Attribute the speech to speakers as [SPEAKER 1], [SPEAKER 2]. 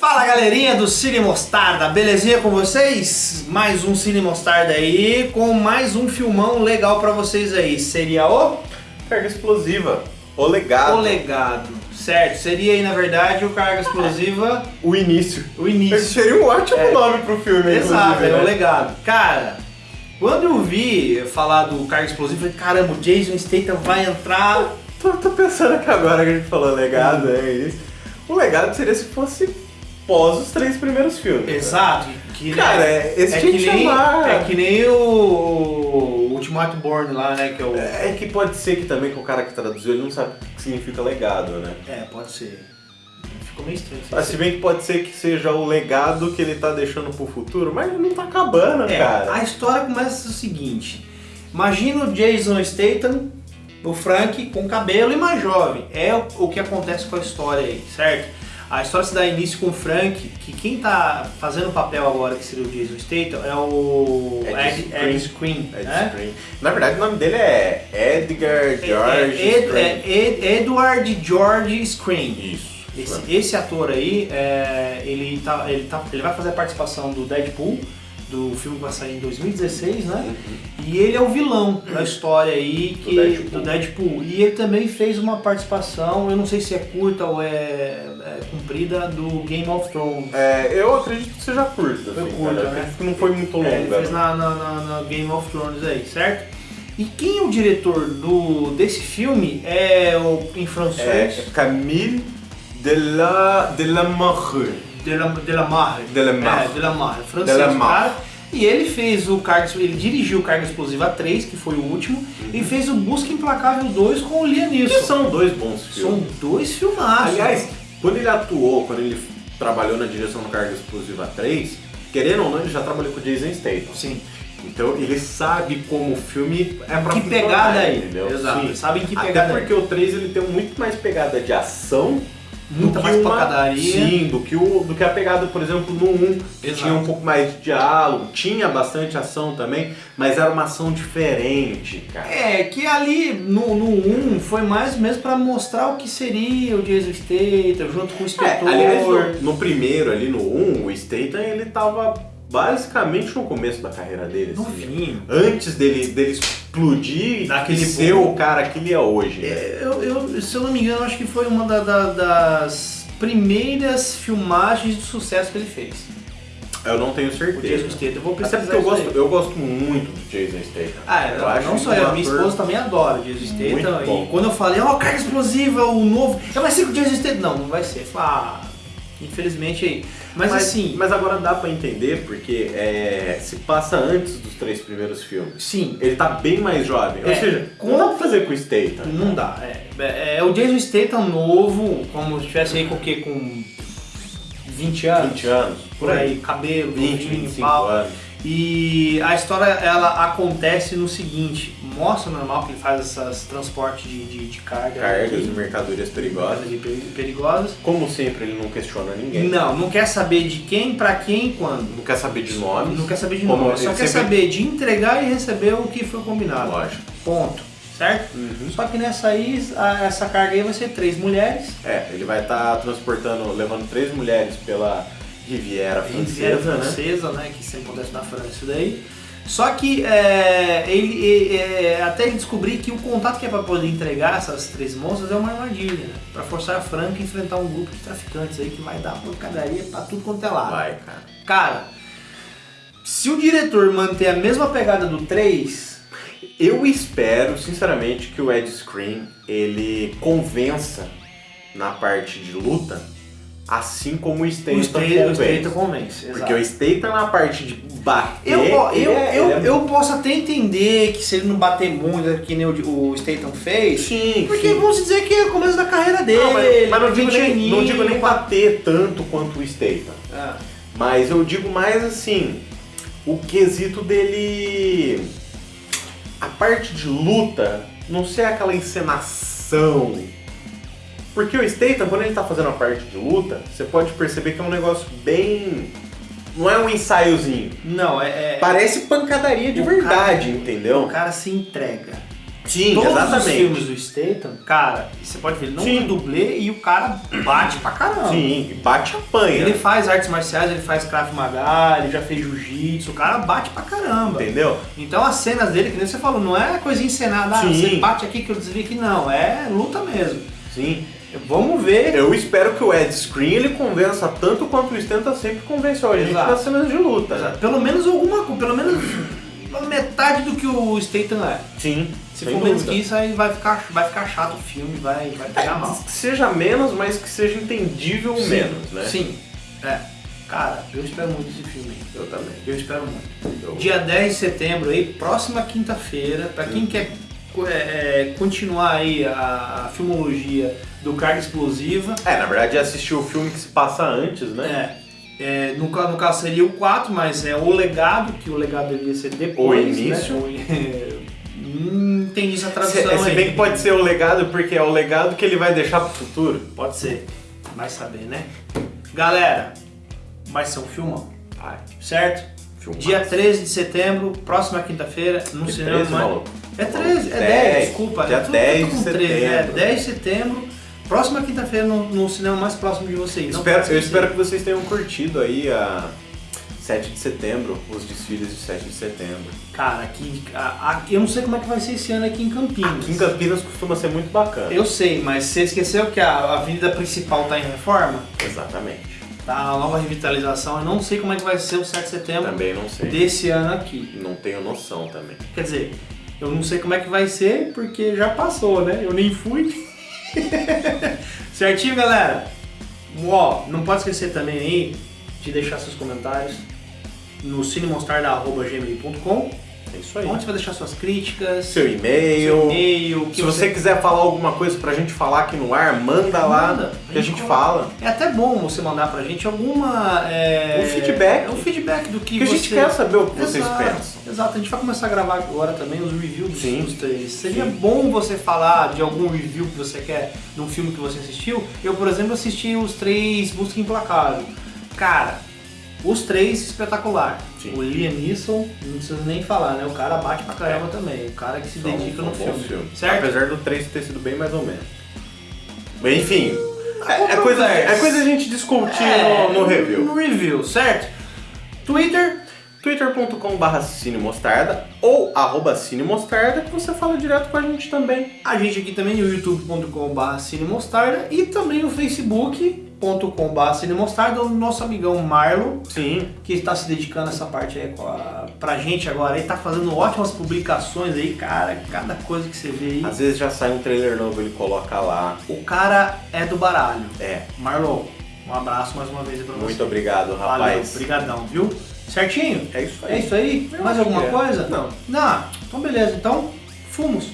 [SPEAKER 1] Fala galerinha do Cine Mostarda, belezinha com vocês? Mais um Cine Mostarda aí, com mais um filmão legal pra vocês aí. Seria o?
[SPEAKER 2] Carga explosiva. O legado.
[SPEAKER 1] O Legado. Certo, seria aí na verdade o Carga Explosiva,
[SPEAKER 2] O início.
[SPEAKER 1] o
[SPEAKER 2] Esse
[SPEAKER 1] início.
[SPEAKER 2] seria um ótimo
[SPEAKER 1] É.
[SPEAKER 2] nome pro filme,
[SPEAKER 1] Exato, é o
[SPEAKER 2] né?
[SPEAKER 1] Legado. Cara, quando eu vi falar do Carga Explosiva, eu falei, caramba, o Jason Statham vai entrar...
[SPEAKER 2] Tô, tô pensando aqui agora que a gente falou legado, é isso. O legado seria se fosse pós os três primeiros filmes. né?
[SPEAKER 1] Exato. Que,
[SPEAKER 2] Cara, é, esse
[SPEAKER 1] é que
[SPEAKER 2] que
[SPEAKER 1] nem,
[SPEAKER 2] chamar.
[SPEAKER 1] é que nem o Ultimato Born lá, né, que é o...
[SPEAKER 2] É que pode ser que também que o cara que traduziu ele não sabe o que significa legado, né?
[SPEAKER 1] É, pode ser. Ficou meio estranho.
[SPEAKER 2] Mas se bem que pode ser que seja o legado que ele tá deixando pro futuro, mas não tá acabando,
[SPEAKER 1] É,
[SPEAKER 2] cara.
[SPEAKER 1] a história começa o seguinte. Imagina o Jason Statham, o Frank, com cabelo e mais jovem. É o, o que acontece com a história aí, certo? A história se dá início com o Frank, que quem tá fazendo o papel agora, que seria o Jason Statham, é o
[SPEAKER 2] Ed
[SPEAKER 1] Ed, Ed Screen,
[SPEAKER 2] Ed
[SPEAKER 1] né?
[SPEAKER 2] Screen. Na verdade, o nome dele é Edgar George
[SPEAKER 1] É, Ed-
[SPEAKER 2] Screen.
[SPEAKER 1] é Ed- Edward George Screen.
[SPEAKER 2] Isso.
[SPEAKER 1] Esse, esse ator aí, é, ele, tá, ele, tá, ele vai fazer a participação do Deadpool, do filme que vai sair em 2016, né?
[SPEAKER 2] Uhum.
[SPEAKER 1] E ele é o vilão da história aí que,
[SPEAKER 2] Do Deadpool.
[SPEAKER 1] do Deadpool. E ele também fez uma participação, eu não sei se é curta ou é, é comprida, do Game of Thrones.
[SPEAKER 2] É, eu acredito que seja curta,
[SPEAKER 1] Foi
[SPEAKER 2] assim,
[SPEAKER 1] curta,
[SPEAKER 2] cara.
[SPEAKER 1] Né?
[SPEAKER 2] que não foi muito longa.
[SPEAKER 1] É, ele fez na, na, na- na Game of Thrones aí, certo? E quem é o diretor do, desse filme é o em
[SPEAKER 2] É,
[SPEAKER 1] francês
[SPEAKER 2] Camille Dela, Delamarre.
[SPEAKER 1] Delamarre. Delamarre.
[SPEAKER 2] Delamarre.
[SPEAKER 1] É, Delamarre, francês,
[SPEAKER 2] Delamarre.
[SPEAKER 1] E ele fez o Carga, ele dirigiu o Carga Explosiva 3, que foi o último, e fez o Busca Implacável 2 com o Liam
[SPEAKER 2] Que são dois bons
[SPEAKER 1] São
[SPEAKER 2] filmes.
[SPEAKER 1] dois filmaços.
[SPEAKER 2] Aliás, quando ele atuou, quando ele trabalhou na direção do Carga Explosiva 3, querendo ou não, ele já trabalhou com o Jason Statham.
[SPEAKER 1] Sim.
[SPEAKER 2] Então ele sabe como o filme é pra
[SPEAKER 1] Que pegada é,
[SPEAKER 2] entendeu?
[SPEAKER 1] exato.
[SPEAKER 2] Sim.
[SPEAKER 1] Sabem que
[SPEAKER 2] Até
[SPEAKER 1] pegada
[SPEAKER 2] porque o 3 ele tem muito mais pegada de ação
[SPEAKER 1] Muita
[SPEAKER 2] do
[SPEAKER 1] mais
[SPEAKER 2] que uma,
[SPEAKER 1] pancadaria.
[SPEAKER 2] Sim, do que, o, do que a pegada, por exemplo, no 1, que
[SPEAKER 1] Exato.
[SPEAKER 2] tinha um pouco mais de diálogo, tinha bastante ação também, mas era uma ação diferente, cara.
[SPEAKER 1] É, que ali no, no 1 foi mais mesmo pra mostrar o que seria o Jason Statham junto com o
[SPEAKER 2] É,
[SPEAKER 1] inspetor.
[SPEAKER 2] aliás, no, no primeiro ali, no 1, o Statham, ele tava basicamente no começo da carreira dele.
[SPEAKER 1] no
[SPEAKER 2] assim,
[SPEAKER 1] fim.
[SPEAKER 2] Antes dele, dele explodir
[SPEAKER 1] Daquele
[SPEAKER 2] e ser o cara que ele é hoje. né?
[SPEAKER 1] É, eu, eu- se eu não me engano, acho que foi uma da- da- das primeiras filmagens de sucesso que ele fez.
[SPEAKER 2] Eu não tenho
[SPEAKER 1] O
[SPEAKER 2] certeza.
[SPEAKER 1] Jason Statham. Eu vou
[SPEAKER 2] Até
[SPEAKER 1] pesquisar
[SPEAKER 2] porque eu gosto, eu gosto muito do Jason Statham.
[SPEAKER 1] Ah,
[SPEAKER 2] eu
[SPEAKER 1] não,
[SPEAKER 2] acho
[SPEAKER 1] não só eu, minha esposa também adora o Jason Statham. E quando eu falei, ó, carga explosiva, o novo, é vai ser com o Jason Statham. Não, não vai ser. Eu falei, Ah, infelizmente aí. Mas, assim,
[SPEAKER 2] mas agora dá pra entender porque é, se passa antes dos três primeiros filmes.
[SPEAKER 1] sim,
[SPEAKER 2] Ele tá bem mais jovem. Ou
[SPEAKER 1] É,
[SPEAKER 2] seja,
[SPEAKER 1] com-
[SPEAKER 2] não dá pra fazer com o Statham.
[SPEAKER 1] não dá. É, é, é o Jason Statham novo, como se tivesse aí com o quê? Com 20 anos?
[SPEAKER 2] 20 anos,
[SPEAKER 1] Por aí, cabelo,
[SPEAKER 2] 20,
[SPEAKER 1] novinho,
[SPEAKER 2] 25
[SPEAKER 1] pau.
[SPEAKER 2] anos.
[SPEAKER 1] E a história ela acontece no seguinte, mostra normal que ele faz esses transportes de, de, de carga,
[SPEAKER 2] Cargas
[SPEAKER 1] aqui,
[SPEAKER 2] e mercadorias perigosas.
[SPEAKER 1] de peri- perigosas.
[SPEAKER 2] Como sempre, ele não questiona ninguém.
[SPEAKER 1] Não, não quer saber de quem, pra quem e quando.
[SPEAKER 2] Não quer saber de nomes.
[SPEAKER 1] Não quer saber de nome, só quer
[SPEAKER 2] sempre-
[SPEAKER 1] saber de entregar e receber o que foi combinado.
[SPEAKER 2] Lógico.
[SPEAKER 1] Ponto. Certo?
[SPEAKER 2] Uhum.
[SPEAKER 1] Só que nessa aí, a- essa carga aí vai ser três mulheres.
[SPEAKER 2] É, ele vai estar transportando, levando três mulheres pela Riviera
[SPEAKER 1] Riviera
[SPEAKER 2] Francesa, né?
[SPEAKER 1] francesa, né? Que sempre acontece na França isso daí. Só que é, ele, ele- é, até ele descobrir que o contato que é para poder entregar essas três moças é uma armadilha, né? Pra forçar a Franca a enfrentar um grupo de traficantes aí que vai dar pancadaria pra tudo quanto é lado.
[SPEAKER 2] Vai, cara.
[SPEAKER 1] Cara, se o diretor manter a mesma pegada do 3,
[SPEAKER 2] Eu espero, sinceramente, que o Ed Screen ele convença na parte de luta, assim como o Statham
[SPEAKER 1] o
[SPEAKER 2] convence.
[SPEAKER 1] Statham convence.
[SPEAKER 2] Porque o. Statham na parte de bater,
[SPEAKER 1] Eu, eu,
[SPEAKER 2] é-
[SPEAKER 1] eu,
[SPEAKER 2] é-
[SPEAKER 1] eu posso até entender que se ele não bater muito, que nem o, o Statham fez,
[SPEAKER 2] Sim,
[SPEAKER 1] porque
[SPEAKER 2] sim.
[SPEAKER 1] vamos dizer que é o começo da carreira dele.
[SPEAKER 2] Não, mas, mas não, digo
[SPEAKER 1] 20
[SPEAKER 2] nem, não digo nem bater tanto quanto o Statham.
[SPEAKER 1] Ah,
[SPEAKER 2] Mas eu digo mais assim, o quesito dele. A parte de luta não ser aquela encenação. Porque o Statham, quando ele tá fazendo a parte de luta, você pode perceber que é um negócio bem. Não é um ensaiozinho.
[SPEAKER 1] Não, é. é-
[SPEAKER 2] Parece pancadaria de
[SPEAKER 1] O
[SPEAKER 2] verdade,
[SPEAKER 1] cara-
[SPEAKER 2] entendeu?
[SPEAKER 1] O cara se entrega.
[SPEAKER 2] Sim,
[SPEAKER 1] Todos os
[SPEAKER 2] exatamente.
[SPEAKER 1] filmes do Statham, cara, você pode ver, ele não
[SPEAKER 2] Sim.
[SPEAKER 1] tem dublê e o cara bate pra caramba.
[SPEAKER 2] Sim, bate apanha.
[SPEAKER 1] Ele faz artes marciais, ele faz Krav Maga, ele já fez jiu-jitsu, o cara bate pra caramba.
[SPEAKER 2] Entendeu?
[SPEAKER 1] Então as cenas dele, que nem você falou, não é coisa encenada, ah, você bate aqui que eu desvio aqui, não, é luta mesmo.
[SPEAKER 2] Sim.
[SPEAKER 1] Vamos ver.
[SPEAKER 2] Eu espero que o Ed Screen ele convença tanto quanto o Stenta sempre convenceu a gente
[SPEAKER 1] Exato.
[SPEAKER 2] nas cenas de luta. né?
[SPEAKER 1] Pelo menos alguma coisa, pelo menos uma metade do que o Statham é.
[SPEAKER 2] Sim.
[SPEAKER 1] Se for menos que isso, aí vai ficar, vai ficar chato o filme, vai, vai pegar mal.
[SPEAKER 2] Que seja menos, mas que seja entendível
[SPEAKER 1] Sim,
[SPEAKER 2] menos, né?
[SPEAKER 1] Sim. É. Cara, eu espero muito esse filme.
[SPEAKER 2] Eu também.
[SPEAKER 1] Eu espero muito.
[SPEAKER 2] Eu-
[SPEAKER 1] Dia 10 de setembro aí, próxima quinta-feira, pra quem quer é, é, continuar aí a, a filmologia do Carga Explosiva,
[SPEAKER 2] É, na verdade assistiu o filme que se passa antes, né?
[SPEAKER 1] é, é, no, no caso seria o 4, mas é o legado, que o legado deveria ser depois.
[SPEAKER 2] O início.
[SPEAKER 1] Né? O- Não entendi essa
[SPEAKER 2] Se,
[SPEAKER 1] tradução
[SPEAKER 2] se
[SPEAKER 1] aí.
[SPEAKER 2] bem que pode ser o legado, porque é o legado que ele vai deixar pro futuro.
[SPEAKER 1] Pode ser. Vai saber, né? Galera, vai ser um filmão,
[SPEAKER 2] Ai,
[SPEAKER 1] certo?
[SPEAKER 2] filme.
[SPEAKER 1] Dia 13 de setembro, próxima quinta-feira, no
[SPEAKER 2] Que
[SPEAKER 1] cinema.
[SPEAKER 2] 13, maluco?
[SPEAKER 1] É 13, é 10,
[SPEAKER 2] 10,
[SPEAKER 1] desculpa.
[SPEAKER 2] dia
[SPEAKER 1] eu tô-
[SPEAKER 2] 10
[SPEAKER 1] tô com
[SPEAKER 2] de
[SPEAKER 1] 13, É
[SPEAKER 2] setembro.
[SPEAKER 1] 10 de setembro, próxima quinta-feira no, no cinema mais próximo de vocês. Não
[SPEAKER 2] Espero, eu espero que vocês tenham curtido aí a 7 de setembro, os desfiles de 7 de setembro.
[SPEAKER 1] Cara, aqui, a- a- eu não sei como é que vai ser esse ano aqui em Campinas.
[SPEAKER 2] Aqui em Campinas costuma ser muito bacana.
[SPEAKER 1] Eu sei, mas você esqueceu que a a avenida principal tá em reforma?
[SPEAKER 2] Exatamente.
[SPEAKER 1] Tá a nova revitalização. Eu não sei como é que vai ser o 7 de setembro
[SPEAKER 2] Também não sei.
[SPEAKER 1] desse ano aqui.
[SPEAKER 2] Não tenho noção também.
[SPEAKER 1] Quer dizer, eu não sei como é que vai ser porque já passou, né? Eu nem fui. Certinho, galera? Ó, não pode esquecer também aí de deixar seus comentários no cinemonstar.gmail.com
[SPEAKER 2] É isso aí.
[SPEAKER 1] onde você vai deixar suas críticas,
[SPEAKER 2] Seu
[SPEAKER 1] seu
[SPEAKER 2] e-mail.
[SPEAKER 1] e-mail, que
[SPEAKER 2] Se você quiser falar alguma coisa pra gente falar aqui no ar, manda lá
[SPEAKER 1] Manda,
[SPEAKER 2] que a gente
[SPEAKER 1] coloca.
[SPEAKER 2] fala.
[SPEAKER 1] É até bom você mandar pra gente alguma. É...
[SPEAKER 2] Um feedback.
[SPEAKER 1] Um feedback do que
[SPEAKER 2] a
[SPEAKER 1] você...
[SPEAKER 2] gente quer saber o que vocês
[SPEAKER 1] Exato,
[SPEAKER 2] pensam.
[SPEAKER 1] Exato, a gente vai começar a gravar agora também os reviews
[SPEAKER 2] Sim.
[SPEAKER 1] dos três. Seria
[SPEAKER 2] Sim.
[SPEAKER 1] bom você falar de algum review que você quer de um filme que você assistiu. Eu, por exemplo, assisti os três Busca Implacável. Cara, os três espetacular.
[SPEAKER 2] Sim.
[SPEAKER 1] O Liam Neeson, não precisa nem falar, né? O cara bate pra caramba também. O cara que se dedica no filme.
[SPEAKER 2] filmes.
[SPEAKER 1] Certo?
[SPEAKER 2] Apesar do 3 ter sido bem mais ou menos. Enfim, é, é coisa, é coisa a gente discutir
[SPEAKER 1] É,
[SPEAKER 2] no, no review.
[SPEAKER 1] No review, certo? Twitter,
[SPEAKER 2] twitter.com.br cinemostarda ou arroba cinemostarda que você fala direto com a gente também.
[SPEAKER 1] a gente aqui também no youtube.com.br cinemostarda e também no facebook.com.br cinemostarda, o nosso amigão Marlon,
[SPEAKER 2] Sim.
[SPEAKER 1] que está se dedicando a essa parte aí a, pra gente agora, ele tá fazendo ótimas publicações aí, cara, cada coisa que você vê aí.
[SPEAKER 2] Às vezes já sai um trailer novo, ele coloca lá.
[SPEAKER 1] O cara é do baralho.
[SPEAKER 2] É.
[SPEAKER 1] Marlon, um abraço mais uma vez aí pra você.
[SPEAKER 2] Muito obrigado,
[SPEAKER 1] Valeu,
[SPEAKER 2] rapaz.
[SPEAKER 1] obrigadão, viu? Certinho?
[SPEAKER 2] É isso aí.
[SPEAKER 1] É isso aí?
[SPEAKER 2] Eu
[SPEAKER 1] Mais alguma
[SPEAKER 2] é.
[SPEAKER 1] coisa?
[SPEAKER 2] Não.
[SPEAKER 1] Não, então beleza, então fomos.